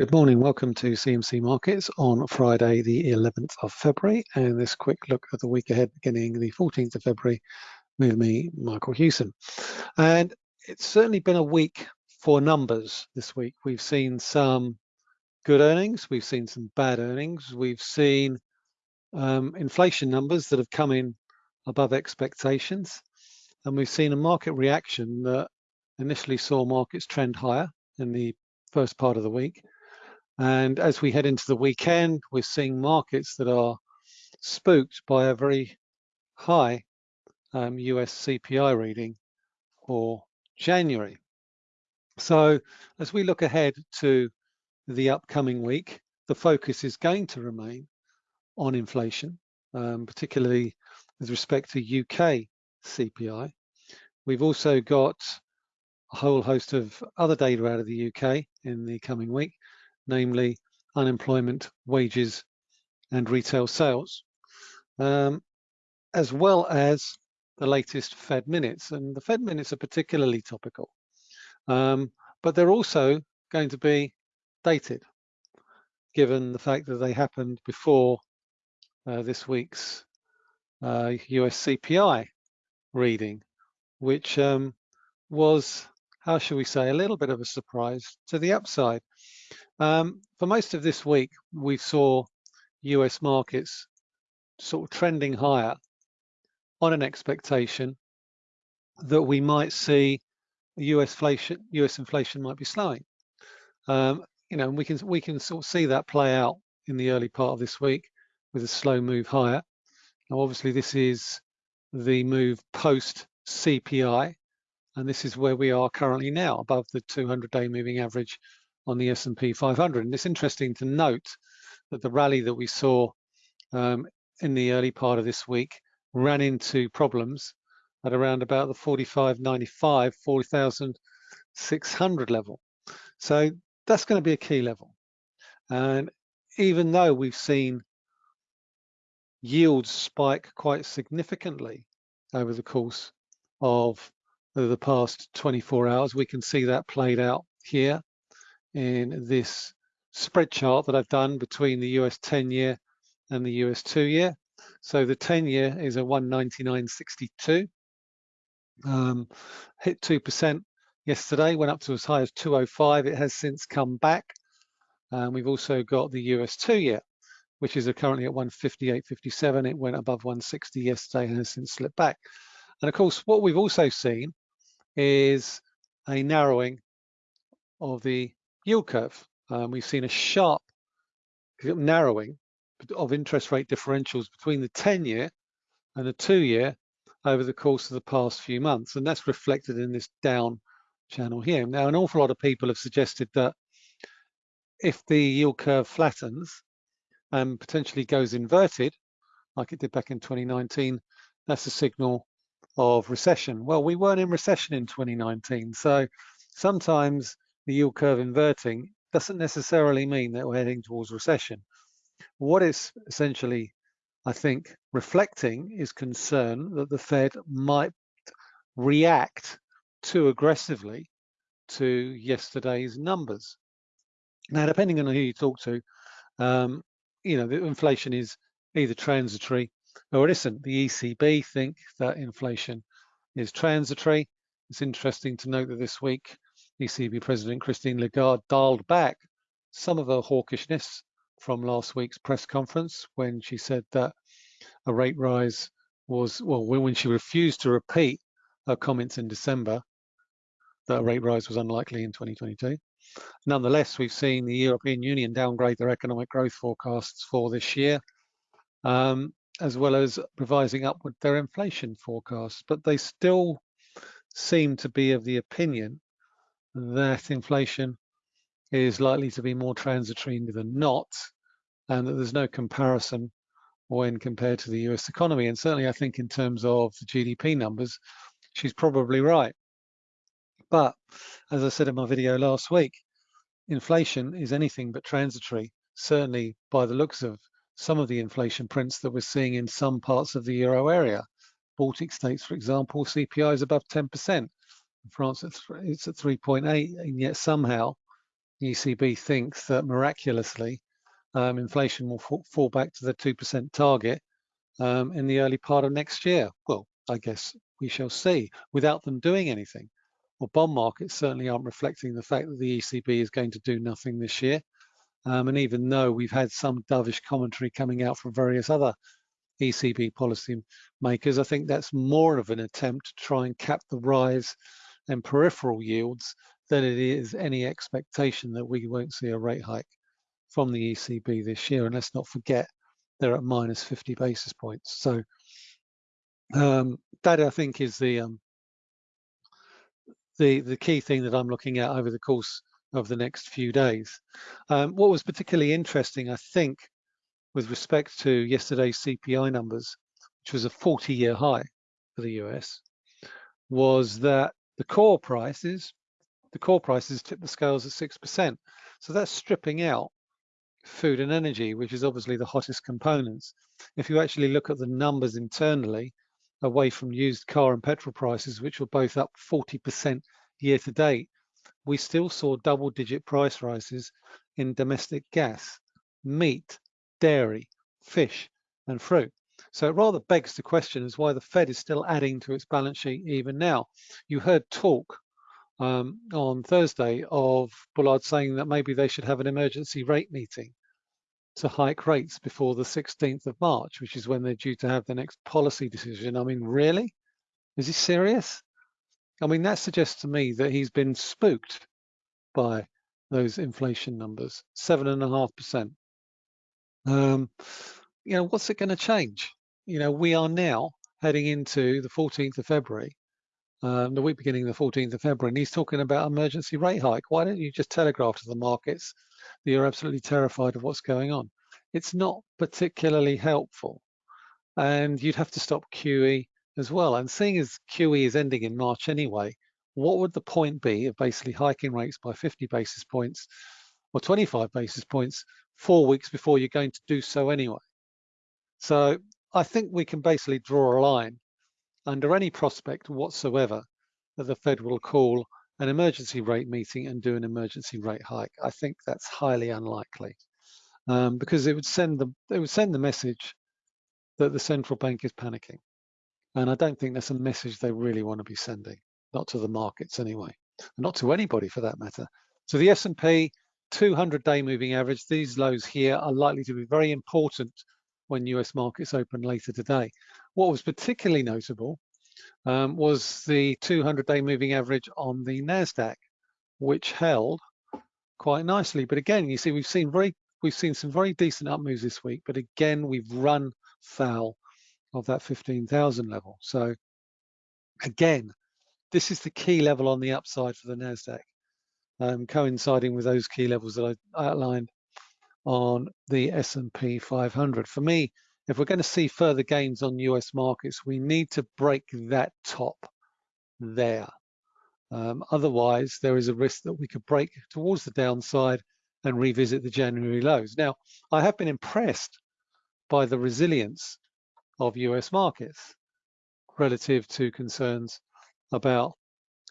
Good morning, welcome to CMC Markets on Friday the 11th of February. And this quick look at the week ahead beginning the 14th of February with me, Michael Hewson. And it's certainly been a week for numbers this week. We've seen some good earnings, we've seen some bad earnings, we've seen um, inflation numbers that have come in above expectations. And we've seen a market reaction that initially saw markets trend higher in the first part of the week and as we head into the weekend, we're seeing markets that are spooked by a very high um, US CPI reading for January. So as we look ahead to the upcoming week, the focus is going to remain on inflation, um, particularly with respect to UK CPI. We've also got a whole host of other data out of the UK in the coming week, namely unemployment, wages, and retail sales, um, as well as the latest Fed minutes. And the Fed minutes are particularly topical, um, but they're also going to be dated, given the fact that they happened before uh, this week's uh, US CPI reading, which um, was, how shall we say, a little bit of a surprise to the upside. Um, for most of this week, we saw US markets sort of trending higher on an expectation that we might see US inflation, US inflation might be slowing. Um, you know, we can we can sort of see that play out in the early part of this week with a slow move higher. Now, obviously, this is the move post CPI, and this is where we are currently now, above the 200-day moving average on the S&P 500. And it's interesting to note that the rally that we saw um, in the early part of this week ran into problems at around about the 45.95, 40,600 level. So that's going to be a key level. And even though we've seen yields spike quite significantly over the course of the past 24 hours, we can see that played out here in this spread chart that I've done between the US 10 year and the US two year. So the 10 year is a 199.62. Um, hit 2% yesterday, went up to as high as 205. It has since come back. Um, we've also got the US two year, which is currently at 158.57. It went above 160 yesterday and has since slipped back. And of course, what we've also seen is a narrowing of the yield curve. Um, we've seen a sharp narrowing of interest rate differentials between the 10-year and the two-year over the course of the past few months, and that's reflected in this down channel here. Now, an awful lot of people have suggested that if the yield curve flattens and potentially goes inverted, like it did back in 2019, that's a signal of recession. Well, we weren't in recession in 2019, so sometimes the yield curve inverting doesn't necessarily mean that we're heading towards recession. What it's essentially, I think, reflecting is concern that the Fed might react too aggressively to yesterday's numbers. Now, depending on who you talk to, um, you know, the inflation is either transitory or it isn't. The ECB think that inflation is transitory. It's interesting to note that this week ECB President Christine Lagarde dialed back some of her hawkishness from last week's press conference when she said that a rate rise was, well, when she refused to repeat her comments in December that a rate rise was unlikely in 2022. Nonetheless, we've seen the European Union downgrade their economic growth forecasts for this year, um, as well as revising upward their inflation forecasts, but they still seem to be of the opinion that inflation is likely to be more transitory than not, and that there's no comparison when compared to the US economy. And certainly I think in terms of the GDP numbers, she's probably right. But as I said in my video last week, inflation is anything but transitory, certainly by the looks of some of the inflation prints that we're seeing in some parts of the euro area. Baltic states, for example, CPI is above 10%. France, it's at 3.8, and yet somehow the ECB thinks that miraculously um, inflation will fall back to the 2% target um, in the early part of next year. Well, I guess we shall see without them doing anything. Well, bond markets certainly aren't reflecting the fact that the ECB is going to do nothing this year. Um, and even though we've had some dovish commentary coming out from various other ECB policy makers, I think that's more of an attempt to try and cap the rise in peripheral yields than it is any expectation that we won't see a rate hike from the ECB this year. And let's not forget, they're at minus 50 basis points. So um, that I think is the um, the the key thing that I'm looking at over the course of the next few days. Um, what was particularly interesting, I think, with respect to yesterday's CPI numbers, which was a 40-year high for the US, was that the core prices, the core prices tipped the scales at 6%. So that's stripping out food and energy, which is obviously the hottest components. If you actually look at the numbers internally, away from used car and petrol prices, which were both up 40% year to date, we still saw double digit price rises in domestic gas, meat, dairy, fish, and fruit. So it rather begs the question as why the Fed is still adding to its balance sheet even now. You heard talk um, on Thursday of Bullard saying that maybe they should have an emergency rate meeting to hike rates before the 16th of March, which is when they're due to have the next policy decision. I mean, really? Is he serious? I mean, that suggests to me that he's been spooked by those inflation numbers, seven and a half percent. Um, you know, what's it going to change? You know, we are now heading into the 14th of February, um, the week beginning the 14th of February, and he's talking about emergency rate hike. Why don't you just telegraph to the markets that you're absolutely terrified of what's going on? It's not particularly helpful. And you'd have to stop QE as well. And seeing as QE is ending in March anyway, what would the point be of basically hiking rates by 50 basis points or 25 basis points four weeks before you're going to do so anyway? So I think we can basically draw a line under any prospect whatsoever that the Fed will call an emergency rate meeting and do an emergency rate hike. I think that's highly unlikely um, because it would send the it would send the message that the central bank is panicking. And I don't think that's a message they really want to be sending, not to the markets anyway, not to anybody for that matter. So the S&P 200-day moving average, these lows here are likely to be very important when US markets open later today. What was particularly notable um, was the 200-day moving average on the NASDAQ, which held quite nicely. But again, you see, we've seen very we've seen some very decent up moves this week, but again, we've run foul of that 15,000 level. So again, this is the key level on the upside for the NASDAQ, um, coinciding with those key levels that I outlined on the S&P 500. For me, if we're going to see further gains on US markets, we need to break that top there. Um, otherwise, there is a risk that we could break towards the downside and revisit the January lows. Now, I have been impressed by the resilience of US markets relative to concerns about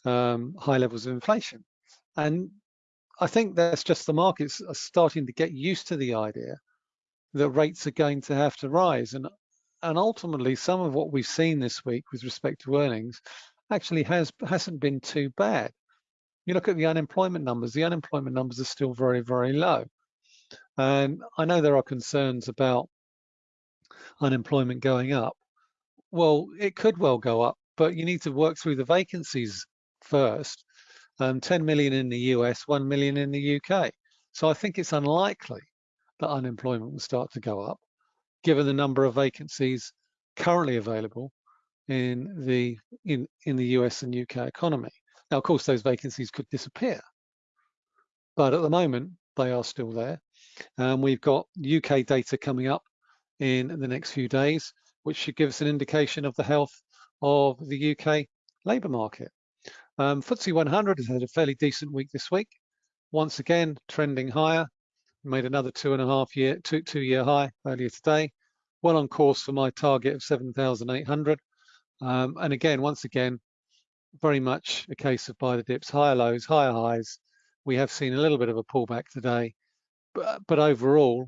um, high levels of inflation. And I think that's just the markets are starting to get used to the idea that rates are going to have to rise. And, and ultimately, some of what we've seen this week with respect to earnings actually has, hasn't been too bad. You look at the unemployment numbers, the unemployment numbers are still very, very low. And I know there are concerns about unemployment going up. Well, it could well go up, but you need to work through the vacancies first. Um, 10 million in the US, 1 million in the UK. So I think it's unlikely that unemployment will start to go up, given the number of vacancies currently available in the in in the US and UK economy. Now, of course, those vacancies could disappear, but at the moment they are still there. Um, we've got UK data coming up in the next few days, which should give us an indication of the health of the UK labour market. Um, FTSE 100 has had a fairly decent week this week. Once again, trending higher, made another two and a half year, two, two year high earlier today. Well on course for my target of 7,800. Um, and again, once again, very much a case of buy the dips, higher lows, higher highs, we have seen a little bit of a pullback today, but, but overall,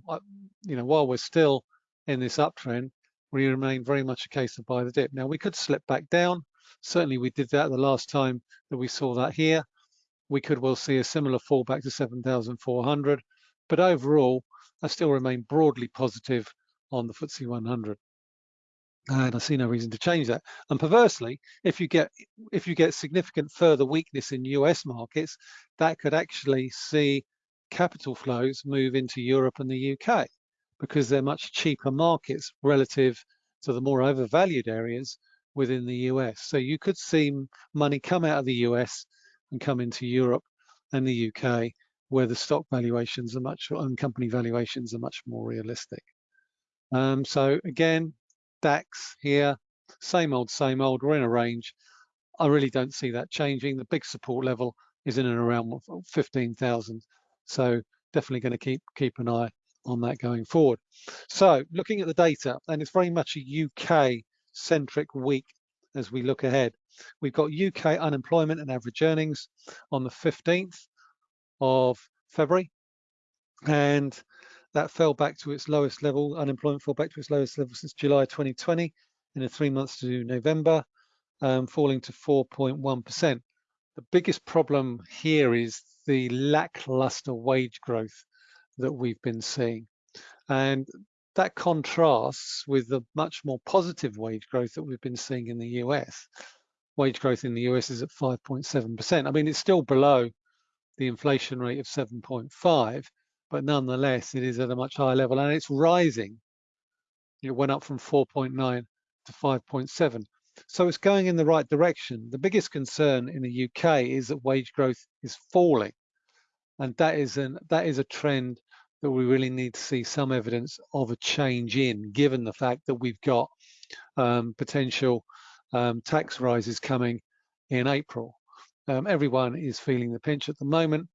you know, while we're still in this uptrend, we remain very much a case of buy the dip. Now we could slip back down. Certainly we did that the last time that we saw that here. We could well see a similar fallback to 7,400, but overall, I still remain broadly positive on the FTSE 100 and I see no reason to change that. And perversely, if you get if you get significant further weakness in US markets, that could actually see capital flows move into Europe and the UK because they're much cheaper markets relative to the more overvalued areas within the US. So you could see money come out of the US and come into Europe and the UK where the stock valuations are much and company valuations are much more realistic. Um, so again, DAX here, same old, same old, we're in a range. I really don't see that changing. The big support level is in and around 15,000. So definitely going to keep keep an eye on that going forward. So looking at the data, and it's very much a UK centric week as we look ahead. We've got UK unemployment and average earnings on the 15th of February. And that fell back to its lowest level. Unemployment fell back to its lowest level since July 2020 in the three months to November, um, falling to 4.1%. The biggest problem here is the lackluster wage growth that we've been seeing. And that contrasts with the much more positive wage growth that we've been seeing in the US. Wage growth in the US is at 5.7%. I mean, it's still below the inflation rate of 7.5, but nonetheless, it is at a much higher level and it's rising. It went up from 4.9 to 5.7. So it's going in the right direction. The biggest concern in the UK is that wage growth is falling. And that is, an, that is a trend that we really need to see some evidence of a change in, given the fact that we've got um, potential um, tax rises coming in April. Um, everyone is feeling the pinch at the moment.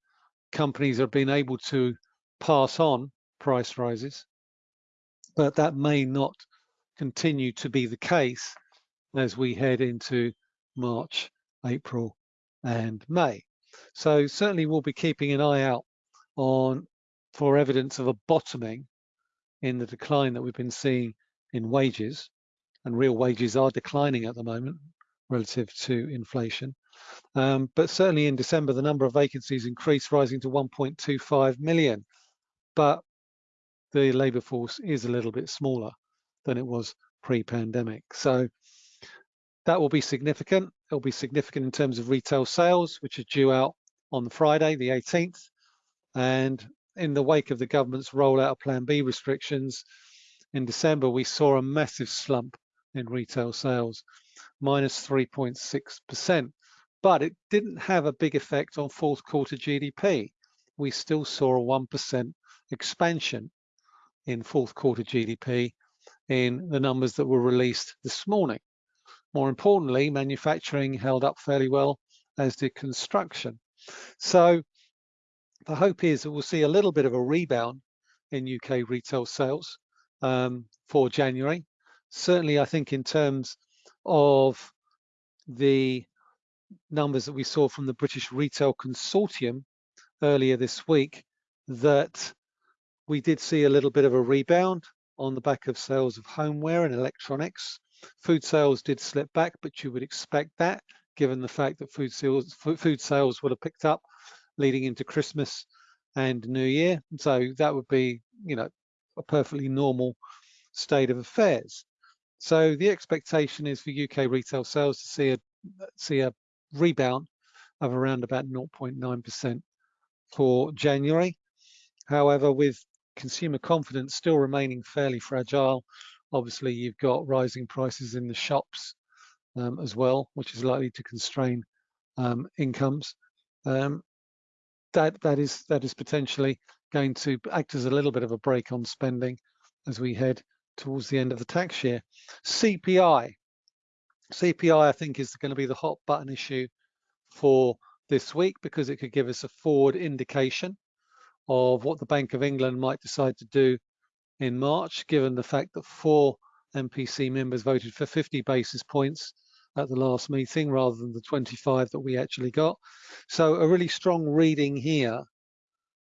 Companies are being able to pass on price rises, but that may not continue to be the case as we head into March, April and May. So certainly we'll be keeping an eye out on for evidence of a bottoming in the decline that we've been seeing in wages and real wages are declining at the moment relative to inflation. Um, but certainly in December, the number of vacancies increased, rising to 1.25 million but the labour force is a little bit smaller than it was pre-pandemic. So that will be significant. It'll be significant in terms of retail sales, which are due out on Friday, the 18th. And in the wake of the government's rollout of Plan B restrictions, in December, we saw a massive slump in retail sales, minus 3.6%. But it didn't have a big effect on fourth quarter GDP. We still saw a 1% expansion in fourth quarter GDP in the numbers that were released this morning. More importantly, manufacturing held up fairly well, as did construction. So the hope is that we'll see a little bit of a rebound in UK retail sales um, for January. Certainly, I think in terms of the numbers that we saw from the British Retail Consortium earlier this week, that we did see a little bit of a rebound on the back of sales of homeware and electronics. Food sales did slip back, but you would expect that given the fact that food sales, food sales would have picked up leading into Christmas and New Year. So that would be, you know, a perfectly normal state of affairs. So the expectation is for UK retail sales to see a see a rebound of around about 0.9% for January. However, with consumer confidence still remaining fairly fragile. Obviously, you've got rising prices in the shops um, as well, which is likely to constrain um, incomes. Um, that that is that is potentially going to act as a little bit of a brake on spending as we head towards the end of the tax year. CPI, CPI, I think is going to be the hot button issue for this week because it could give us a forward indication of what the Bank of England might decide to do in March, given the fact that four MPC members voted for 50 basis points at the last meeting rather than the 25 that we actually got. So a really strong reading here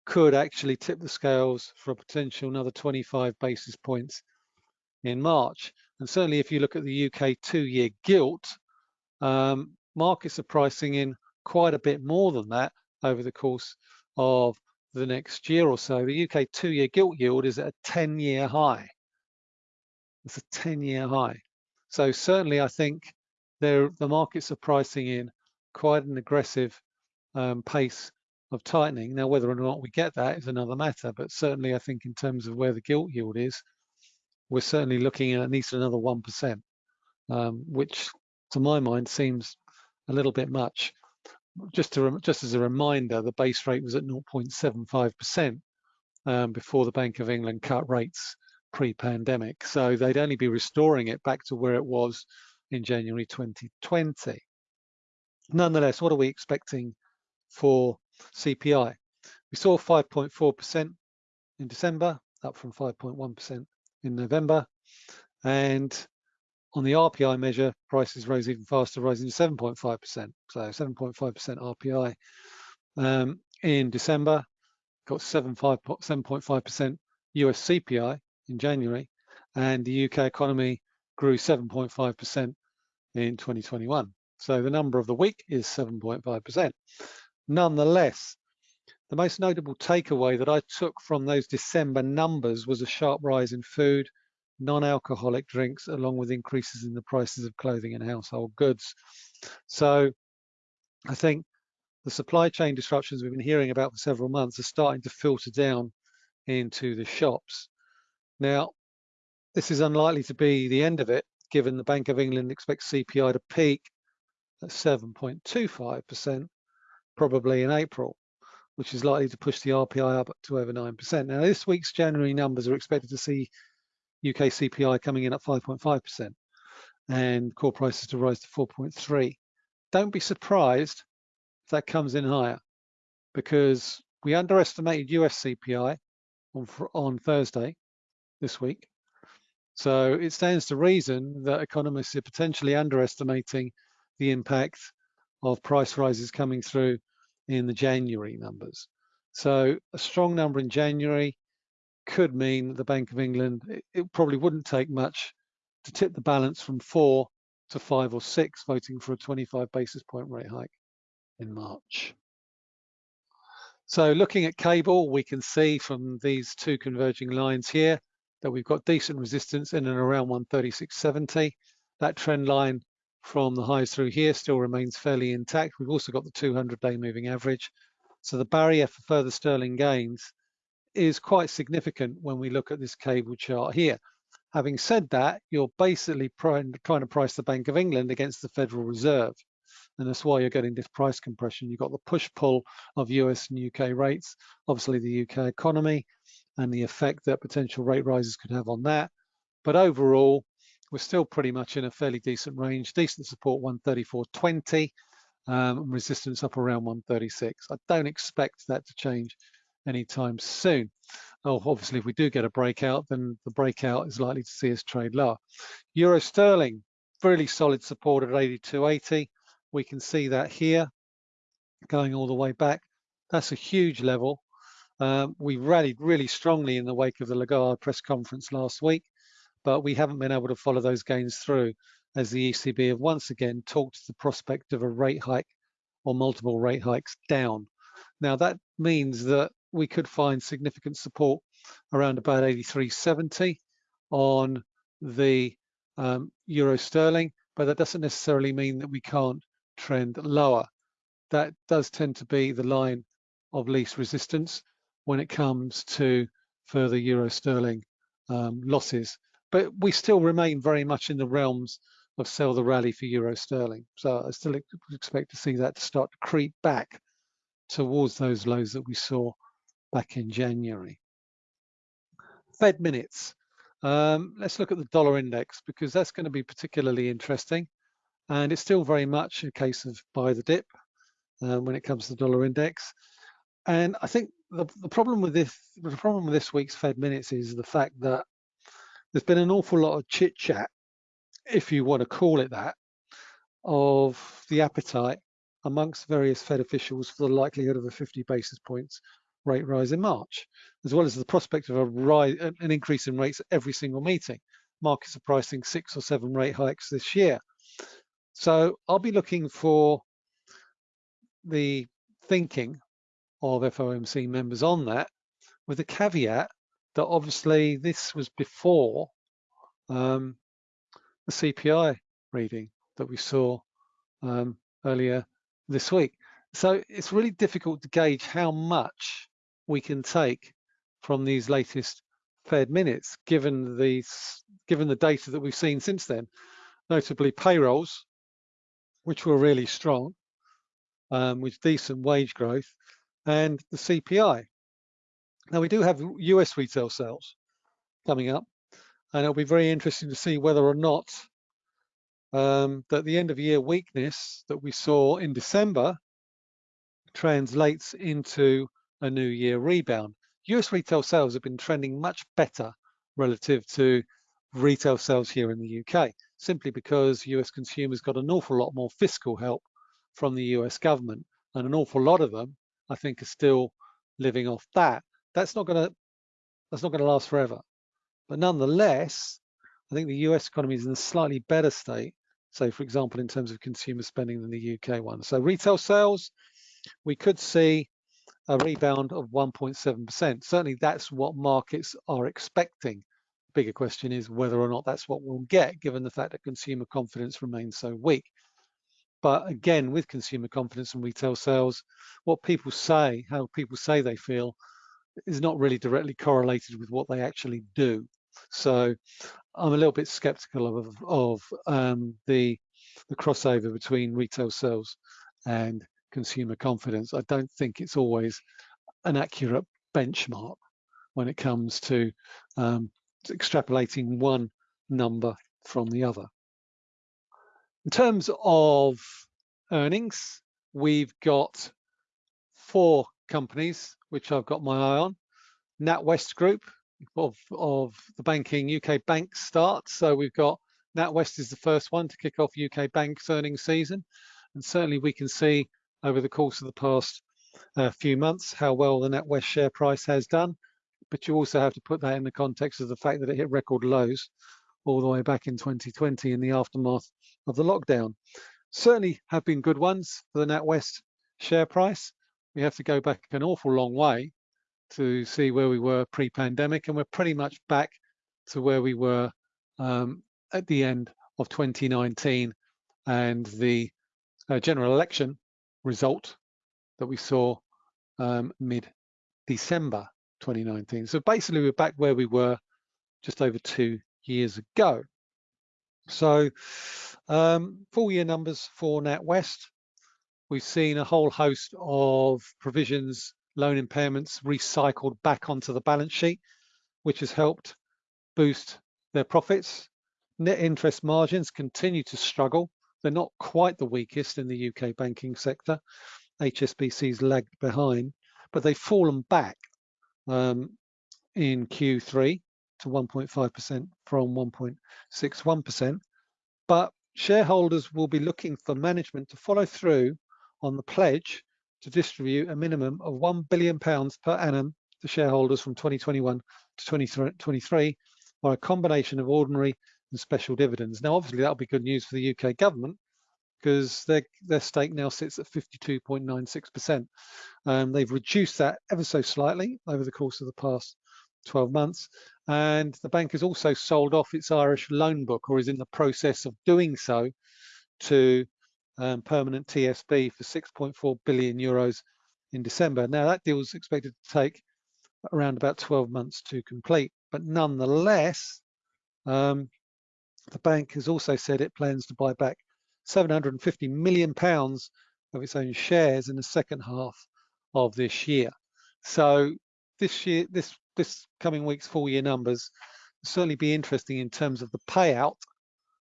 could actually tip the scales for a potential another 25 basis points in March. And certainly if you look at the UK two-year gilt, um, markets are pricing in quite a bit more than that over the course of the next year or so. The UK two-year gilt yield is at a 10-year high. It's a 10-year high. So certainly I think the markets are pricing in quite an aggressive um, pace of tightening. Now, whether or not we get that is another matter, but certainly I think in terms of where the gilt yield is, we're certainly looking at at least another 1%, um, which to my mind seems a little bit much. Just to just as a reminder, the base rate was at 0.75% um, before the Bank of England cut rates pre-pandemic. So they'd only be restoring it back to where it was in January 2020. Nonetheless, what are we expecting for CPI? We saw 5.4% in December, up from 5.1% in November. And on the RPI measure, prices rose even faster, rising to 7.5%. So 7.5% RPI um, in December, got 7.5% US CPI in January, and the UK economy grew 7.5% in 2021. So the number of the week is 7.5%. Nonetheless, the most notable takeaway that I took from those December numbers was a sharp rise in food, non-alcoholic drinks, along with increases in the prices of clothing and household goods. So I think the supply chain disruptions we've been hearing about for several months are starting to filter down into the shops. Now, this is unlikely to be the end of it, given the Bank of England expects CPI to peak at 7.25% probably in April, which is likely to push the RPI up to over 9%. Now, this week's January numbers are expected to see UK CPI coming in at 5.5% and core prices to rise to 4.3. Don't be surprised if that comes in higher because we underestimated US CPI on, on Thursday this week. So it stands to reason that economists are potentially underestimating the impact of price rises coming through in the January numbers. So a strong number in January could mean the Bank of England, it, probably wouldn't take much to tip the balance from four to five or six, voting for a 25 basis point rate hike in March. So looking at cable, we can see from these two converging lines here that we've got decent resistance in and around 136.70. That trend line from the highs through here still remains fairly intact. We've also got the 200-day moving average. So the barrier for further sterling gains is quite significant when we look at this cable chart here. Having said that, you're basically trying to price the Bank of England against the Federal Reserve. And that's why you're getting this price compression. You've got the push-pull of US and UK rates, obviously the UK economy, and the effect that potential rate rises could have on that. But overall, we're still pretty much in a fairly decent range. Decent support 134.20, um, resistance up around 136. I don't expect that to change anytime soon. Oh, obviously, if we do get a breakout, then the breakout is likely to see us trade lower. Euro sterling, really solid support at 82.80. We can see that here going all the way back. That's a huge level. Um, we rallied really strongly in the wake of the Lagarde press conference last week, but we haven't been able to follow those gains through as the ECB have once again talked the prospect of a rate hike or multiple rate hikes down. Now that means that we could find significant support around about 83.70 on the um, euro sterling, but that doesn't necessarily mean that we can't trend lower. That does tend to be the line of least resistance when it comes to further euro sterling um, losses. But we still remain very much in the realms of sell the rally for euro sterling. So I still expect to see that start to creep back towards those lows that we saw back in January. Fed minutes. Um, let's look at the dollar index because that's going to be particularly interesting. And it's still very much a case of buy the dip um, when it comes to the dollar index. And I think the, the problem with this the problem with this week's Fed minutes is the fact that there's been an awful lot of chit chat, if you want to call it that, of the appetite amongst various Fed officials for the likelihood of a 50 basis points rate rise in March, as well as the prospect of a rise, an increase in rates at every single meeting. Markets are pricing six or seven rate hikes this year. So I'll be looking for the thinking of FOMC members on that, with a caveat that obviously this was before um, the CPI reading that we saw um, earlier this week. So it's really difficult to gauge how much we can take from these latest Fed minutes, given the given the data that we've seen since then, notably payrolls, which were really strong, um, with decent wage growth, and the CPI. Now we do have US retail sales coming up, and it'll be very interesting to see whether or not um, that the end of year weakness that we saw in December translates into a new year rebound. US retail sales have been trending much better relative to retail sales here in the UK, simply because US consumers got an awful lot more fiscal help from the US government. And an awful lot of them, I think, are still living off that. That's not gonna that's not gonna last forever. But nonetheless, I think the US economy is in a slightly better state. So for example, in terms of consumer spending than the UK one. So retail sales, we could see a rebound of 1.7%. Certainly that's what markets are expecting. Bigger question is whether or not that's what we'll get, given the fact that consumer confidence remains so weak. But again, with consumer confidence and retail sales, what people say, how people say they feel, is not really directly correlated with what they actually do. So I'm a little bit skeptical of, of um, the, the crossover between retail sales and consumer confidence. I don't think it's always an accurate benchmark when it comes to um, extrapolating one number from the other. In terms of earnings, we've got four companies which I've got my eye on. NatWest Group of, of the banking UK bank starts. So we've got NatWest is the first one to kick off UK banks earnings season. And certainly we can see over the course of the past uh, few months how well the NatWest share price has done. But you also have to put that in the context of the fact that it hit record lows all the way back in 2020 in the aftermath of the lockdown. Certainly have been good ones for the NatWest share price. We have to go back an awful long way to see where we were pre-pandemic, and we're pretty much back to where we were um, at the end of 2019 and the uh, general election result that we saw um, mid-December 2019. So basically, we're back where we were just over two years ago. So um, full year numbers for NatWest, we've seen a whole host of provisions, loan impairments recycled back onto the balance sheet, which has helped boost their profits. Net interest margins continue to struggle. They're not quite the weakest in the UK banking sector. HSBC's lagged behind, but they've fallen back um, in Q3 to 1.5% from 1.61%. But shareholders will be looking for management to follow through on the pledge to distribute a minimum of £1 billion per annum to shareholders from 2021 to 2023 by a combination of ordinary and special dividends. Now, obviously, that'll be good news for the UK government because their, their stake now sits at 52.96%. Um, they've reduced that ever so slightly over the course of the past 12 months. And the bank has also sold off its Irish loan book or is in the process of doing so to um, permanent TSB for 6.4 billion euros in December. Now that deal is expected to take around about 12 months to complete, but nonetheless, um, the bank has also said it plans to buy back 750 million pounds of its own shares in the second half of this year. So this year, this this coming week's full year numbers certainly be interesting in terms of the payout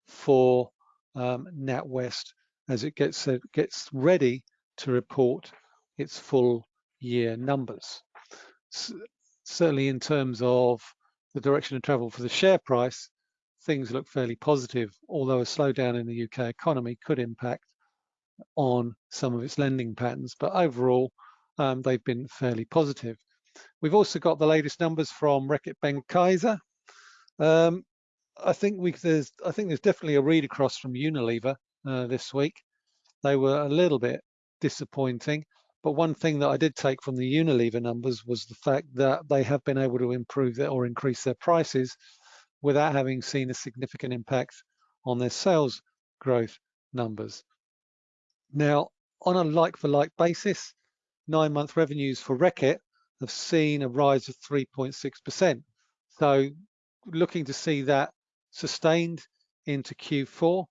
for um, NatWest as it gets uh, gets ready to report its full year numbers. Certainly in terms of the direction of travel for the share price, things look fairly positive, although a slowdown in the UK economy could impact on some of its lending patterns. But overall, um, they've been fairly positive. We've also got the latest numbers from Reckitt Benckiser. Um, I think we there's I think there's definitely a read across from Unilever uh, this week. They were a little bit disappointing, but one thing that I did take from the Unilever numbers was the fact that they have been able to improve their, or increase their prices without having seen a significant impact on their sales growth numbers. Now, on a like-for-like -like basis, nine-month revenues for Reckitt have seen a rise of 3.6%. So looking to see that sustained into Q4.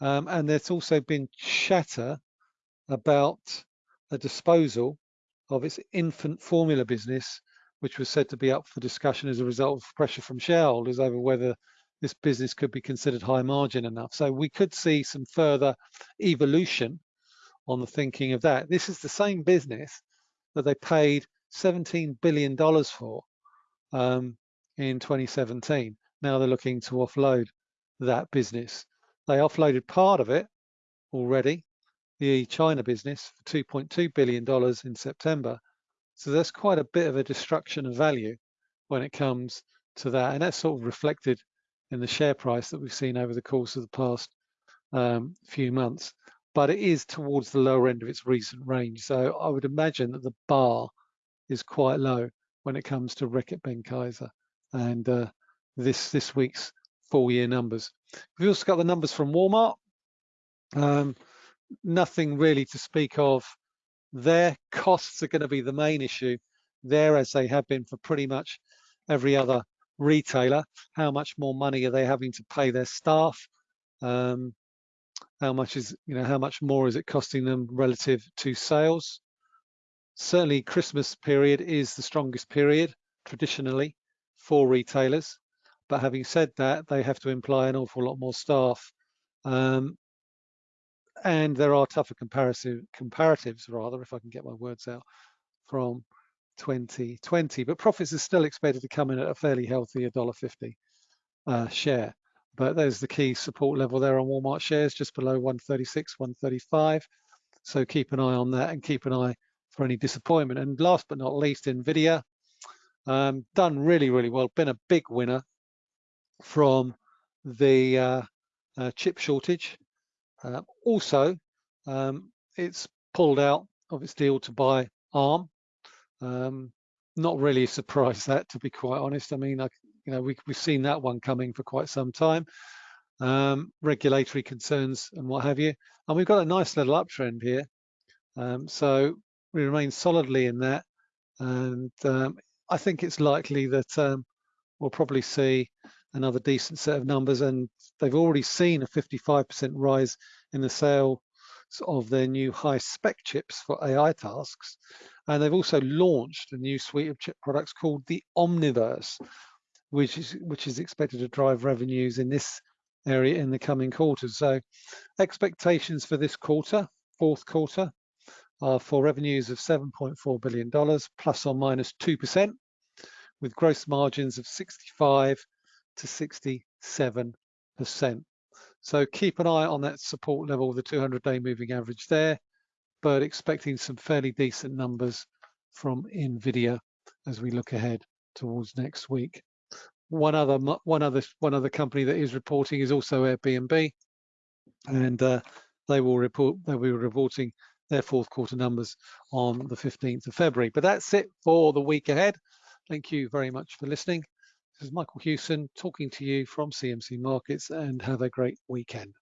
Um, and there's also been chatter about a disposal of its infant formula business, which was said to be up for discussion as a result of pressure from shareholders over whether this business could be considered high margin enough. So we could see some further evolution on the thinking of that. This is the same business that they paid $17 billion for um, in 2017. Now they're looking to offload that business. They offloaded part of it already, the China business, for $2.2 billion in September. So that's quite a bit of a destruction of value when it comes to that. And that's sort of reflected in the share price that we've seen over the course of the past um, few months. But it is towards the lower end of its recent range. So I would imagine that the bar is quite low when it comes to Reckitt Benckiser and uh, this this week's full year numbers. We've also got the numbers from Walmart. Um, nothing really to speak of. Their costs are going to be the main issue there, as they have been for pretty much every other retailer. How much more money are they having to pay their staff? Um, how much is you know how much more is it costing them relative to sales? Certainly, Christmas period is the strongest period traditionally for retailers. But having said that, they have to employ an awful lot more staff. Um, and there are tougher comparative comparatives, rather, if I can get my words out, from 2020. But profits are still expected to come in at a fairly healthy $1.50 uh, share. But there's the key support level there on Walmart shares, just below 136, 135. So keep an eye on that and keep an eye for any disappointment. And last but not least, NVIDIA, um, done really, really well, been a big winner from the uh, uh, chip shortage. Uh, also, um, it's pulled out of its deal to buy ARM. Um, not really surprised that, to be quite honest. I mean, I, you know, we, have seen that one coming for quite some time. Um, regulatory concerns and what have you. And we've got a nice little uptrend here. Um, so we remain solidly in that. And um, I think it's likely that um, we'll probably see another decent set of numbers and they've already seen a 55% rise in the sale of their new high spec chips for AI tasks. And they've also launched a new suite of chip products called the Omniverse, which is, which is expected to drive revenues in this area in the coming quarters. So expectations for this quarter, fourth quarter, are for revenues of $7.4 billion, plus or minus 2%, with gross margins of 65 to 67%. So keep an eye on that support level, the 200-day moving average there, but expecting some fairly decent numbers from NVIDIA as we look ahead towards next week. One other, one other, one other company that is reporting is also Airbnb, and uh, they will report. They'll be reporting their fourth quarter numbers on the 15th of February. But that's it for the week ahead. Thank you very much for listening. This is Michael Hewson talking to you from CMC Markets and have a great weekend.